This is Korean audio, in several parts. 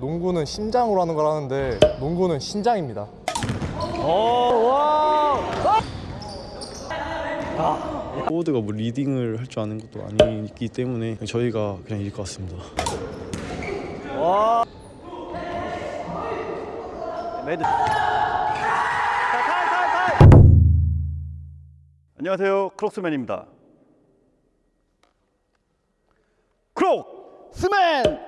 농구는 심장으로 하는 거라는데 농구는 신장입니다. 포워드가 뭐 리딩을 할 줄 아는 것도 아니기 때문에 저희가 그냥 이길 것 같습니다. 매드. 안녕하세요. 크록스맨입니다. 크록스맨!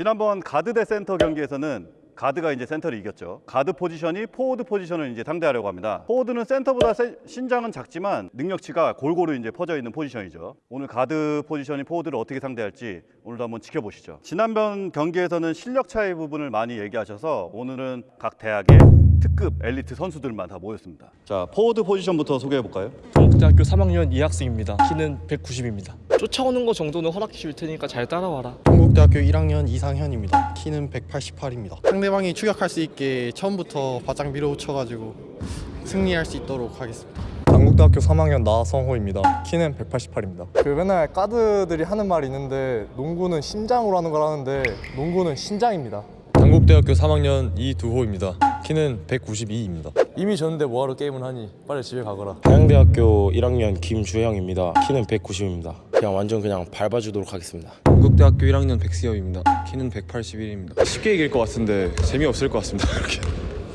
지난번 가드 대 센터 경기에서는 가드가 이제 센터를 이겼죠. 가드 포지션이 포워드 포지션을 이제 상대하려고 합니다. 포워드는 센터보다 세- 신장은 작지만 능력치가 골고루 이제 퍼져 있는 포지션이죠. 오늘 가드 포지션이 포워드를 어떻게 상대할지 오늘도 한번 지켜보시죠. 지난번 경기에서는 실력 차이 부분을 많이 얘기하셔서 오늘은 각 대학의 특급 엘리트 선수들만 다 모였습니다. 자, 포워드 포지션부터 소개해 볼까요? 동국대학교 3학년 2학생입니다. 키는 190입니다. 쫓아오는 거 정도는 허락해 줄 테니까 잘 따라와라. 동국대학교 1학년 이상현입니다. 키는 188입니다. 상대방이 추격할 수 있게 처음부터 바짝 밀어붙여가지고 승리할 수 있도록 하겠습니다. 당국대학교 3학년 나성호입니다. 키는 188입니다. 그 맨날 가드들이 하는 말이 있는데 농구는 심장으로 하는 거라는데 농구는 신장입니다. 당국대학교 3학년 이두호입니다. 키는 192입니다. 이미 졌는데 뭐하러 게임을 하니? 빨리 집에 가거라. 한양대학교 1학년 김주영입니다. 키는 190입니다. 그냥 완전 그냥 밟아주도록 하겠습니다. 당국대학교 1학년 백시엽입니다. 키는 181입니다. 쉽게 이길 것 같은데 재미없을 것 같습니다. 그렇게.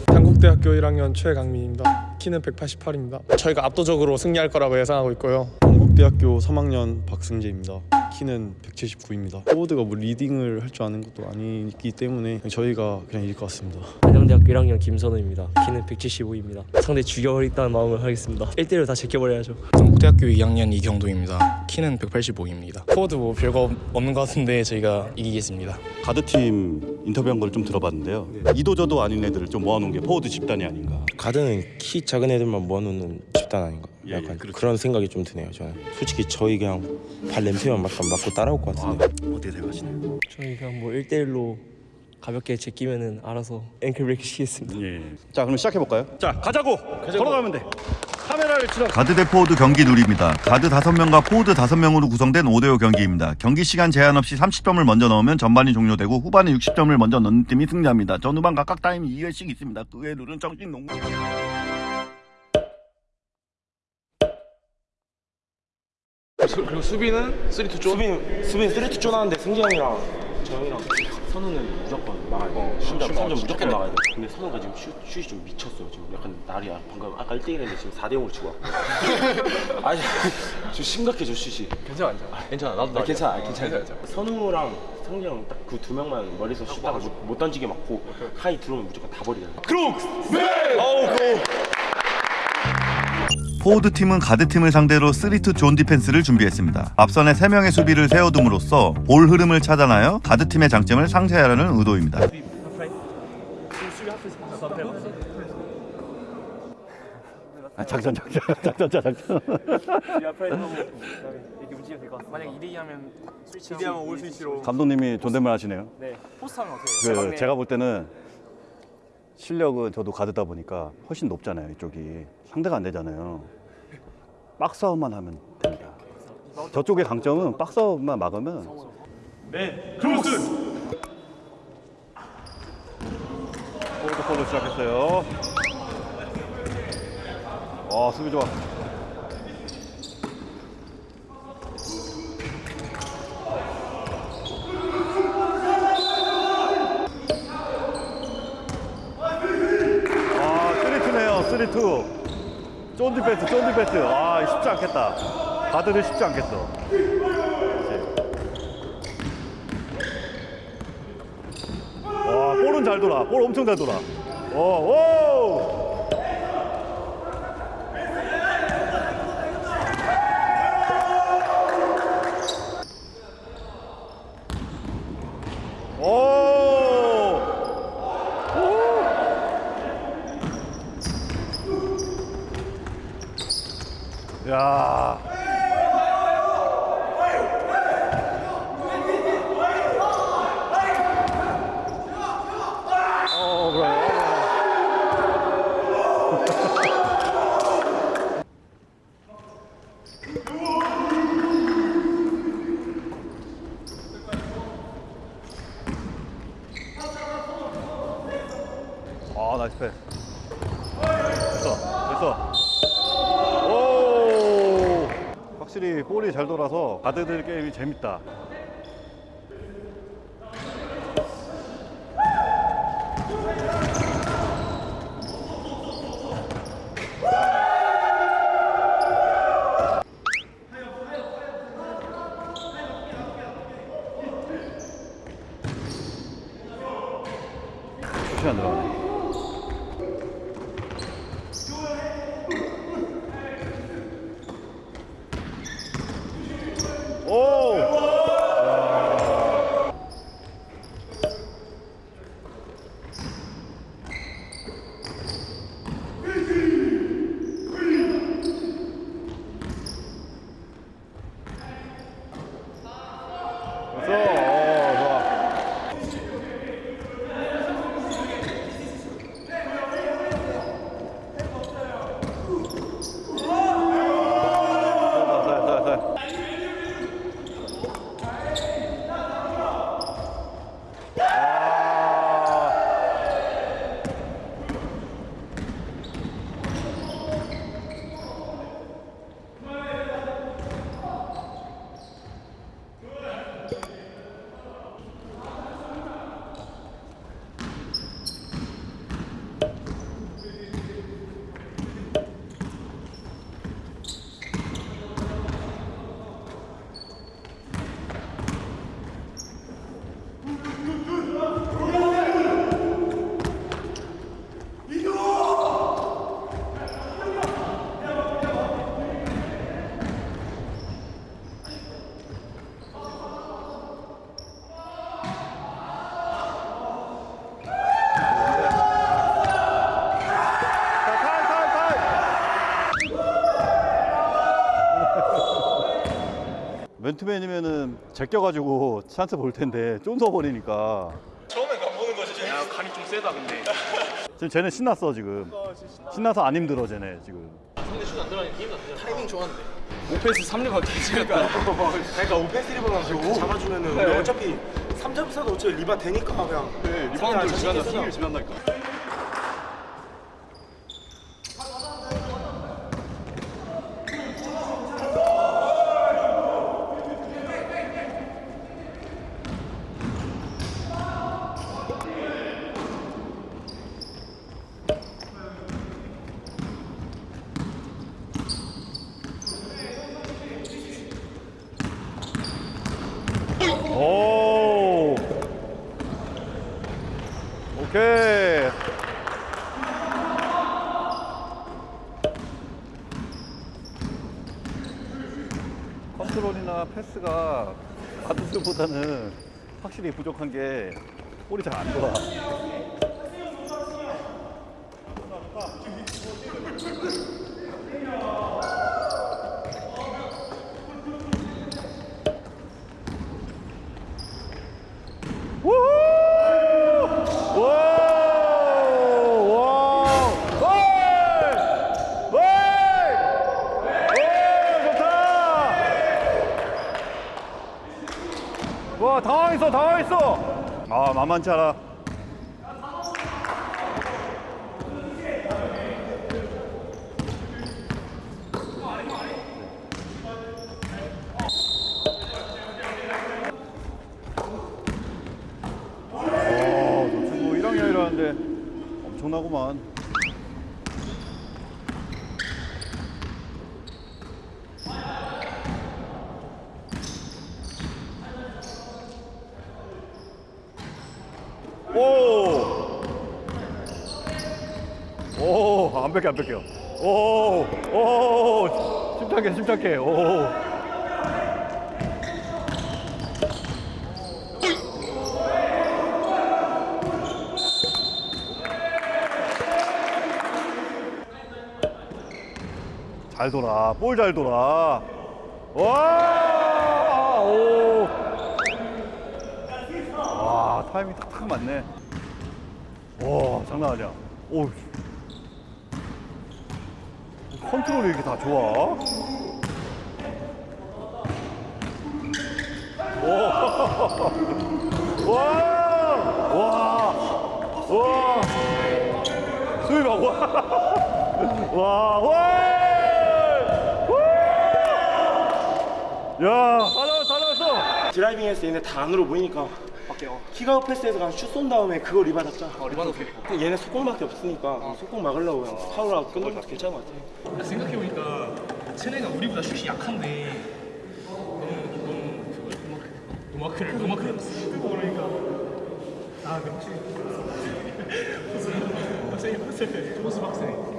당국대학교 1학년 최강민입니다. 키는 188입니다. 저희가 압도적으로 승리할 거라고 예상하고 있고요. 동국대학교 3학년 박승재입니다. 키는 179입니다. 포워드가 뭐 리딩을 할 줄 아는 것도 아니기 때문에 저희가 그냥 이길 것 같습니다. 한양대학교 1학년 김선우입니다. 키는 175입니다. 상대 죽여버리겠다는 마음을 하겠습니다. 1대1로 다 제껴버려야죠. 당국대학교 2학년 이경도입니다. 키는 185입니다. 포워드 뭐 별거 없는 것 같은데 저희가 이기겠습니다. 가드팀 인터뷰한 걸 좀 들어봤는데요. 이도저도 아닌 애들을 좀 모아놓은 게 포워드 집단이 아닌가. 가드는 키 작은 애들만 모아놓는 집단 아닌가? 예, 예, 약간 그렇죠. 그런 생각이 좀 드네요. 저는 솔직히 저희 그냥 발 냄새만 맡고 맡고 따라올 것 같은데. 어떻게 생각하시나요? 저희가 뭐 1대1로 가볍게 제끼면은 알아서 ankle break 시키겠습니다. 예. 자, 그럼 시작해 볼까요? 자, 가자고. 걸어가면 돼. 카메라를 치러. 가드 대 포워드 경기 룰입니다. 가드 5명과 포워드 5명으로 구성된 5대5 경기입니다. 경기 시간 제한 없이 30점을 먼저 넣으면 전반이 종료되고 후반에 60점을 먼저 넣는 팀이 승리합니다. 전 후반 각각 타임 2회씩 있습니다. 그 외 룰은 정식 농구. 그리고 수비는 3-2 쪽? 수빈 수빈 쓰리투 쪼나는데 승기 형이랑 저 형이랑 선우는 무조건 막아야 돼. 신장 슛, 3점 슛 무조건 막아야 돼. 근데 선우가 지금 슛, 슛이 좀 미쳤어요. 지금 약간 날이 방금 아까 1대 1인데 지금 4대 0으로 치고 왔고. 아니 지금 심각해 저 슛이. 괜찮아 괜찮아 괜찮아 나도 아, 나도 괜찮아, 괜찮아 괜찮아. 괜찮아 선우랑 성기 형딱 그 두 명만 머리에서 슛다가 못, 못 던지게 막고 하이 들어오면 무조건 다 버리잖아. 포워드 팀은 가드 팀을 상대로 3-2존 디펜스를 준비했습니다. 앞선에 3명의 수비를 세워둠으로써 볼 흐름을 차단하여 가드 팀의 장점을 상쇄하려는 의도입니다. 아, 작전 작전 작전 작전. 만약 2대2 하면 스위치 2대 하면 all switch로 감독님이 존댓말 하시네요. 네. 포스트 하면 어떻게 해요? 그 제가 볼 때는 실력은 저도 가드다 보니까 훨씬 높잖아요 이쪽이 상대가 안 되잖아요 박스아웃만 하면 됩니다. 저쪽의 강점은 박스아웃만 막으면 네 크로스 폴로 시작했어요. 와 수비 좋아. 아, 3-2네요, 3-2. 쫀디 패스, 쫀디 패스. 아, 쉽지 않겠다. 가드는 쉽지 않겠어. 와, 볼은 잘 돌아. 볼 엄청 잘 돌아. 오, 오! 오! 야. 어, 아, 나이스 패스. 됐어, 됐어. 확실히 볼이 잘 돌아서 가드들 게임이 재밌다. 맨투맨이면은 제껴가지고 찬스 볼 텐데 쫀서 버리니까 야 간이 좀 세다 근데. 지금 쟤네 신났어 지금 신나서 안 힘들어 쟤네 지금 타이밍 좋았는데. 오페스 3렙 되니까. 그러니까 오페스 리버가지고 잡아주면은 우리 어차피 3점 차도 어차피 리바 되니까 그냥. 네, 리바운드 지난다 승리를 지난다니까. 오 오케이 컨트롤이나 패스가 가드스보다는 확실히 부족한 게 볼이 잘 안 돌아 우후! 와! 와! 헐! 헐! 오, 좋다! 와, 당황했어, 당황했어! 아, 만만치 않아. 와, 저 친구 1학년이라는데 엄청나구만. 오! 오, 안 뺏겨, 안 뺏겨. 오, 오, 침착해, 침착해. 오. 잘 돌아, 볼 잘 돌아. 와, 오. 와, 타이밍 탁탁 맞네. 와, 장난 아니야. 오. 컨트롤이 이렇게 다 좋아. 오. 와, 와, 와. 와, 와! 야, 다 나왔어, 다 나왔어. 드라이빙 때 얘네 다 안으로 보이니까 kick out 패스에서 그냥 슛 쏜 다음에 그거 리바 잡자. 어, 리바 넣게. 얘네 속공밖에 없으니까 속공 막으려고 그냥 파울하고 것도 괜찮은 것 같아. 생각해보니까 쟤네가 우리보다 슛이 약한데 너무 너무 그걸 노마크를 노마크를 했어. 그거 그러니까 아 근데 확실히 박세희 박세희 조스 박세희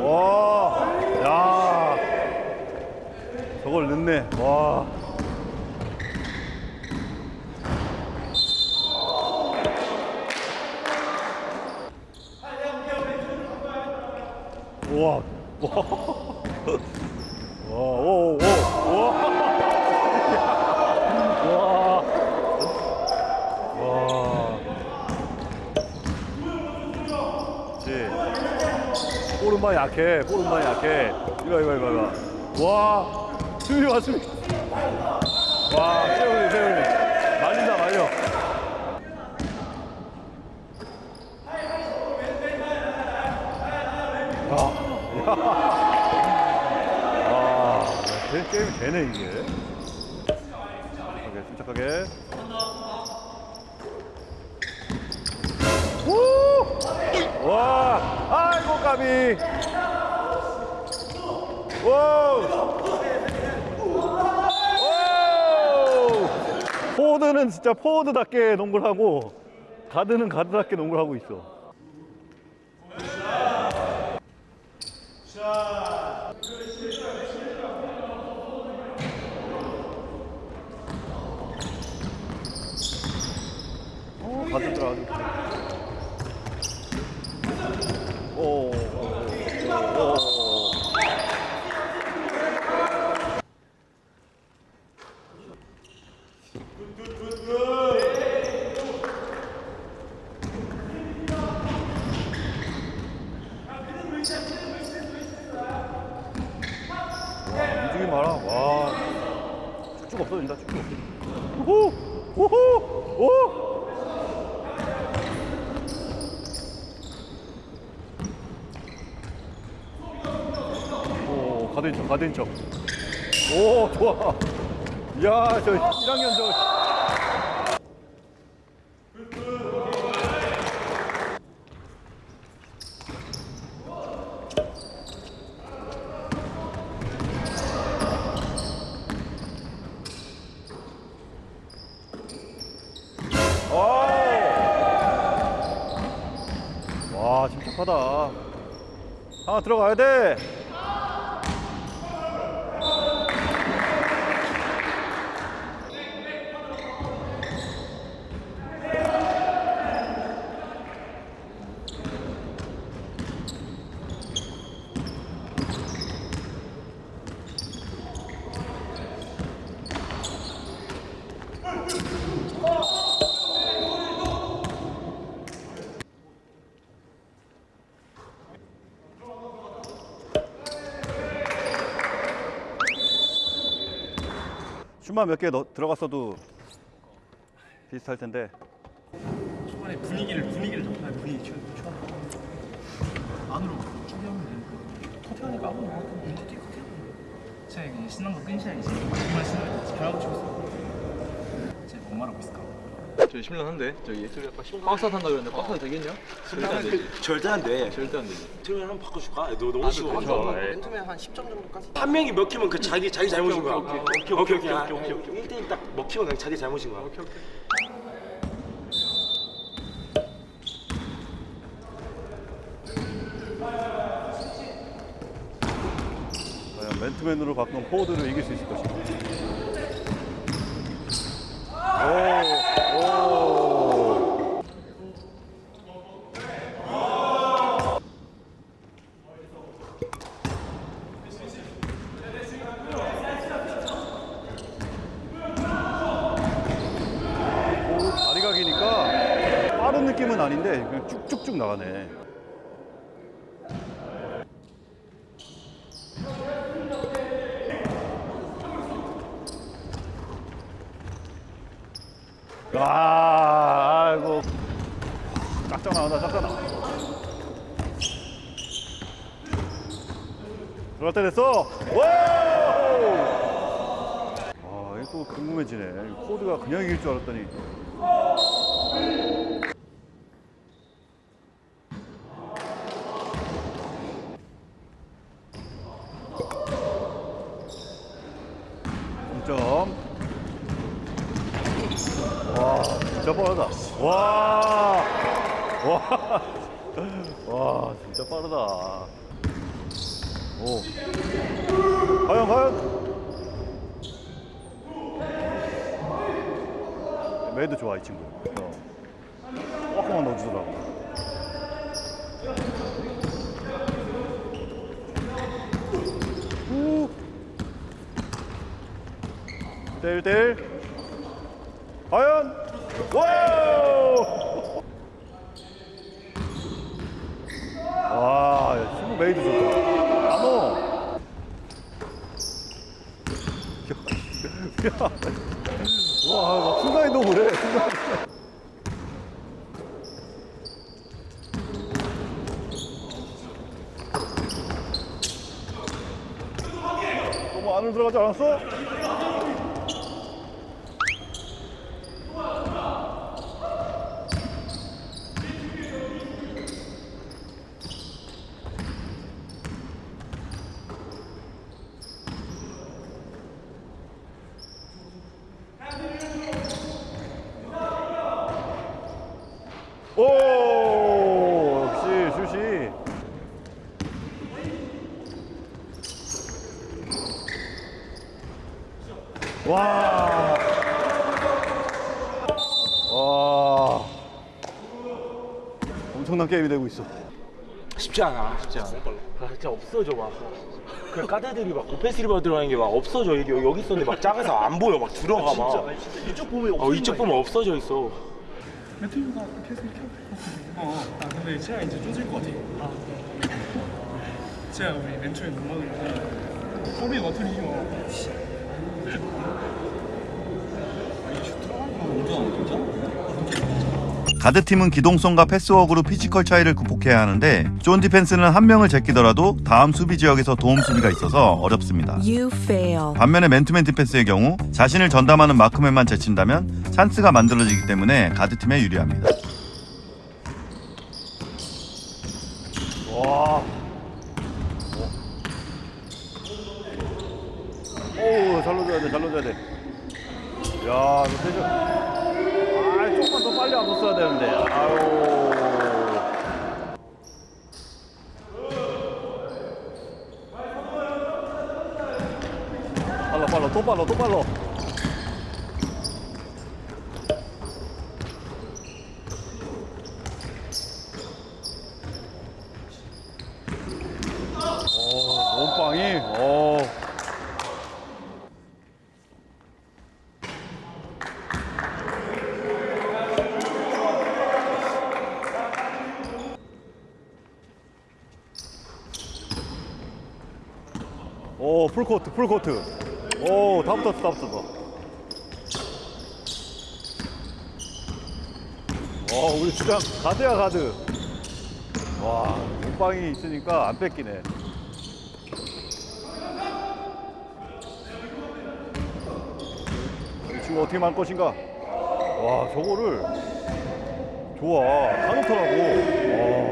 와, 야, 저걸 넣네. 와. 와, 와, 오, 오, 와, 와, 와. 그렇지. 오른발 약해. 오른발 약해. 이거 이거 이거 이거. 와. 수비 와 수비. 와, 세훈이 세훈이. 말린다 말려. 야. 와, 게 게임이 되네 이게. 침착하게, 침착하게. 우! 와, 아이고 까비. 와. 포워드는 진짜 포워드답게 농구를 하고 가드는 가드답게 농구를 하고 있어. 어. 오, 오, 오, 오. 와, 움직임 봐라. 와, 쭉쭉 없어진다, 쭉쭉. 우후, 우후, 오. 오, 가드인 척, 가드인 척. 오, 좋아. 야, 저 1학년 저. 와, 침착하다. 하나 들어가야 돼. 슛만 몇 개 들어갔어도 비슷할 텐데. 초반에 분위기를 분위기를 잡아 분위기 초 초반 안으로 추격하면 되니까. 커팅하니까 아무나 나왔던 커팅 커팅 제가 이제 신난 거 이제 정말 잘하고 치고 있어 제가 뭐 말하고 있을까 저희 10년 한데 저기 저기 아까 박사 탄다 그랬는데 박사 되겠냐? 절대 안 되지. 절대 안 돼. 절대 안 되지. 트레이너 한번 바꿔줄까? 너 너무 쉬워. 맨투맨 한 10점 정도까지 한 명이 먹히면 그 자기 자기 잘못인 거야. 오케이 오케이 오케이 오케이 오케이 오케이. 1대1 딱 먹히면 그냥 자기 잘못인 거야. 오케이 오케이. 맨투맨으로 바꾼 포워드를 이길 수 있을 것인가. 오, 기니까 빠른 느낌은 아닌데 그냥 쭉쭉쭉 나가네. 와, 아이고. 짝짝 나온다, 짝짝 나와. 들어갈 때 됐어. 와우! 아, 궁금해지네. 이 코드가 그냥 이길 줄 알았더니. 점점. 와, 진짜 빠르다. 와, 와, 와, 진짜 빠르다. 오, 과연 과연? 메이드 좋아 이 친구. 어. 조금만 넣어주더라고. 우. 1대1 과연 와우 와 야, 친구 메이드 좋다. 안오 와막 순간 이동을 해 순간 너무 안으로 들어가지 않았어? 오 역시 슛이 와. 와. 엄청난 게임이 되고 있어. 쉽지 않아 쉽지 않아 아 진짜 없어져 막 그 까드들이 막 오페스 리버 들어가는 게 막 없어져. 여기 여기 있었는데 막 작아서 안 보여. 막 들어가 막. 이쪽 보면 어, 이쪽 보면 없어져 있어. 멘토가 계속 이렇게 어, 아 근데 제가 이제 쪼질 것 같아. 아, 제가 우리 멘토에 넘어가니까 소리 어트리죠. 가 드팀은 기동성과 패스워크로 피지컬 차이를 극복해야 하는데 존 디펜스는 한 명을 제끼더라도 다음 수비 지역에서 도움 수비가 있어서 어렵습니다. 반면에 맨투맨 디펜스의 경우 자신을 전담하는 마크맨만 제친다면 찬스가 만들어지기 때문에 가드팀에 유리합니다. 와. 오, 잘 넣어줘야 돼, 잘 넣어줘야 돼. 야, 이거 되죠? 아, 조금만 더 빨리 안 넣었어야 되는데. 아유. 또 빨라, 또. 오. 오, 풀코트, 풀코트. 오, 다 붙었어, 다 붙었어. 어, 우리 주장 가드야, 가드. 와, 몸빵이 있으니까 안 뺏기네. 이 친구 어떻게 말 것인가? 와, 저거를 좋아, 다 놓더라고. 와.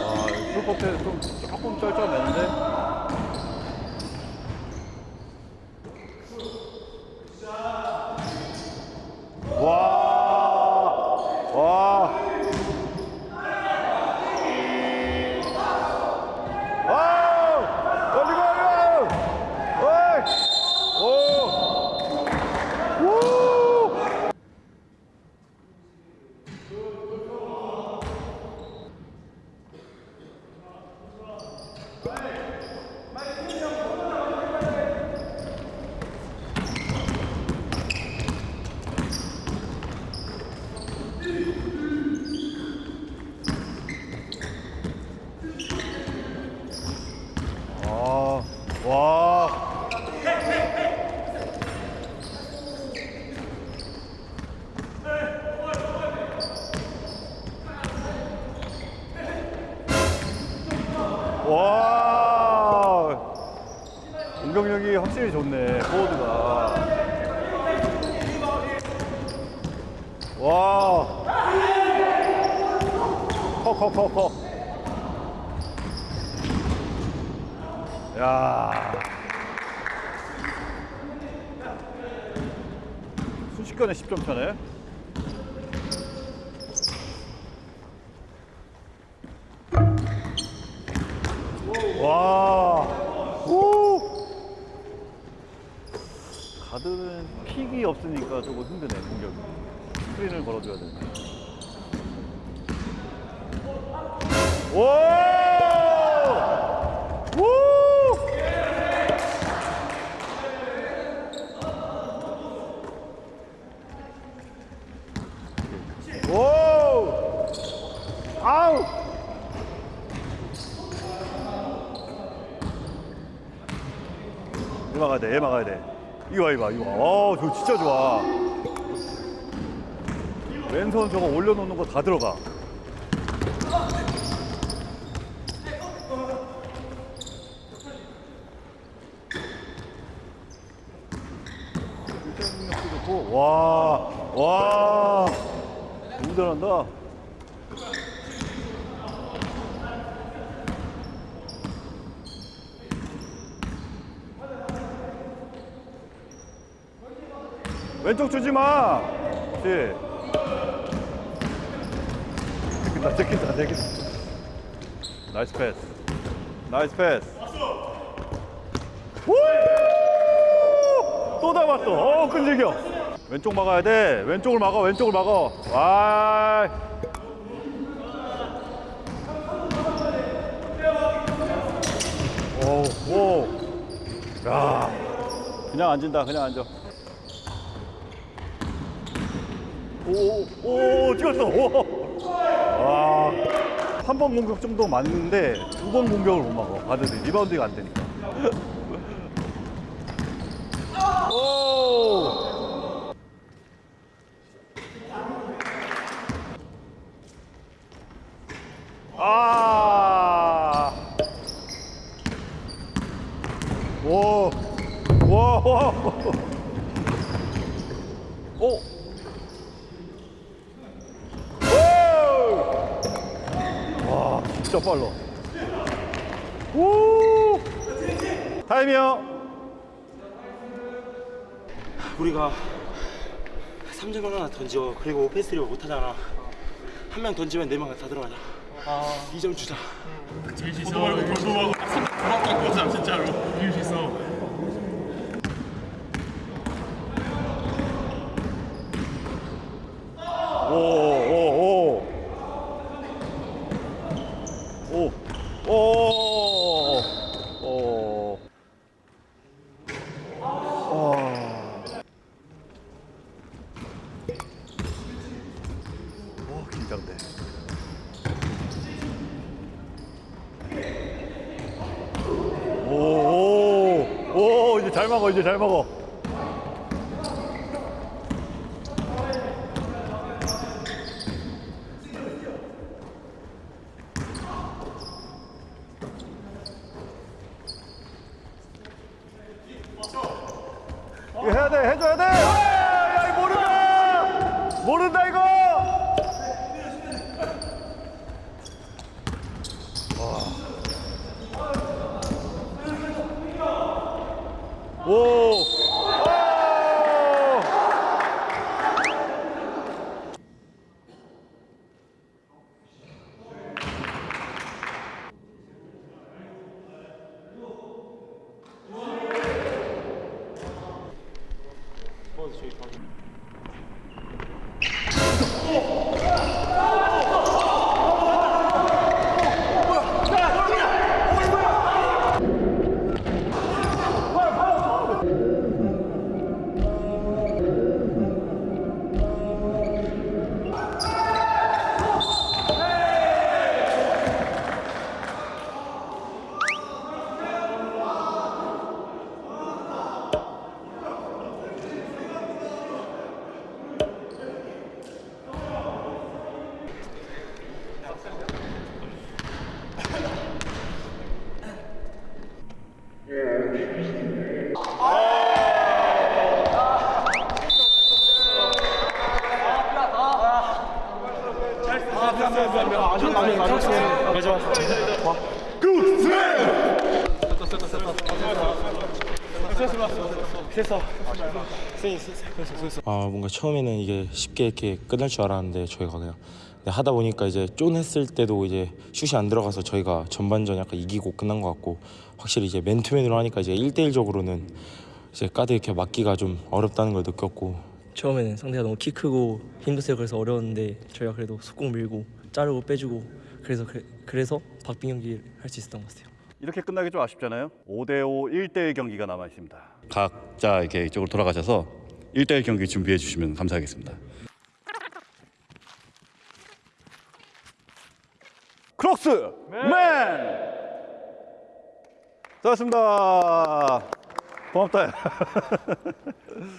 아, 풀코트에서 좀 조금 쩔쩔맸는데. 와, 와. 와우! 올리고 올리고! 어이! 커, 커, 커. 야. 순식간에 10점 차네. 와. 오. 가드는 픽이 없으니까 조금 힘드네 공격이. 스크린을 걸어줘야 돼. 오! 오! 오! 아우! 얘 막아야 돼, 얘 막아야 돼. 이거 봐, 이거 봐, 이거 봐. 어, 저 진짜 좋아. 왼손 저거 올려놓는 거 다 들어가. 와, 와, 너무 잘한다. 왼쪽 주지 마. 그렇지. 찍힌다, 찍힌다, 찍힌다. Nice pass. Nice pass. 우! 또 잡았어. 어, 끈질겨. 왼쪽 막아야 돼. 왼쪽을 막아, 왼쪽을 막아. 와. 오, 오. 야. 그냥 앉은다, 그냥 앉아. 오, 오, 찍었어. 오. 와. 한 번 공격 정도 맞는데 두 번 공격을 못 막아. 가드들이 리바운드가 안 되니까. 오! 아! 오! 와! 와! 오! 오! 와, 진짜 빨라. 오! 타임이요. 우리가 3점 하나 던져 그리고 오펜스리를 못하잖아 한 명 던지면 네명다 들어가자 아 2점 주자 오, 아 뭔가 처음에는 이게 쉽게 이렇게 끝날 줄 알았는데 저희가 그냥 하다 보니까 이제 쫀했을 때도 이제 슛이 안 들어가서 저희가 전반전 약간 이기고 끝난 것 같고 확실히 이제 맨투맨으로 하니까 이제 1대1적으로는 이제 까드 이렇게 막기가 좀 어렵다는 걸 느꼈고 처음에는 상대가 너무 키 크고 힘도 세고 그래서 어려웠는데 저희가 그래도 속공 밀고 자르고 빼주고 그래서 그, 그래서 박빙 경기 를 할 수 있었던 것 같아요. 이렇게 끝나기 좀 아쉽잖아요. 5대5 1대1 경기가 남아 있습니다. 각자 이렇게 이쪽으로 돌아가셔서 1대1 경기 준비해 주시면 감사하겠습니다. 크록스 맨! 수고하셨습니다. 고맙다.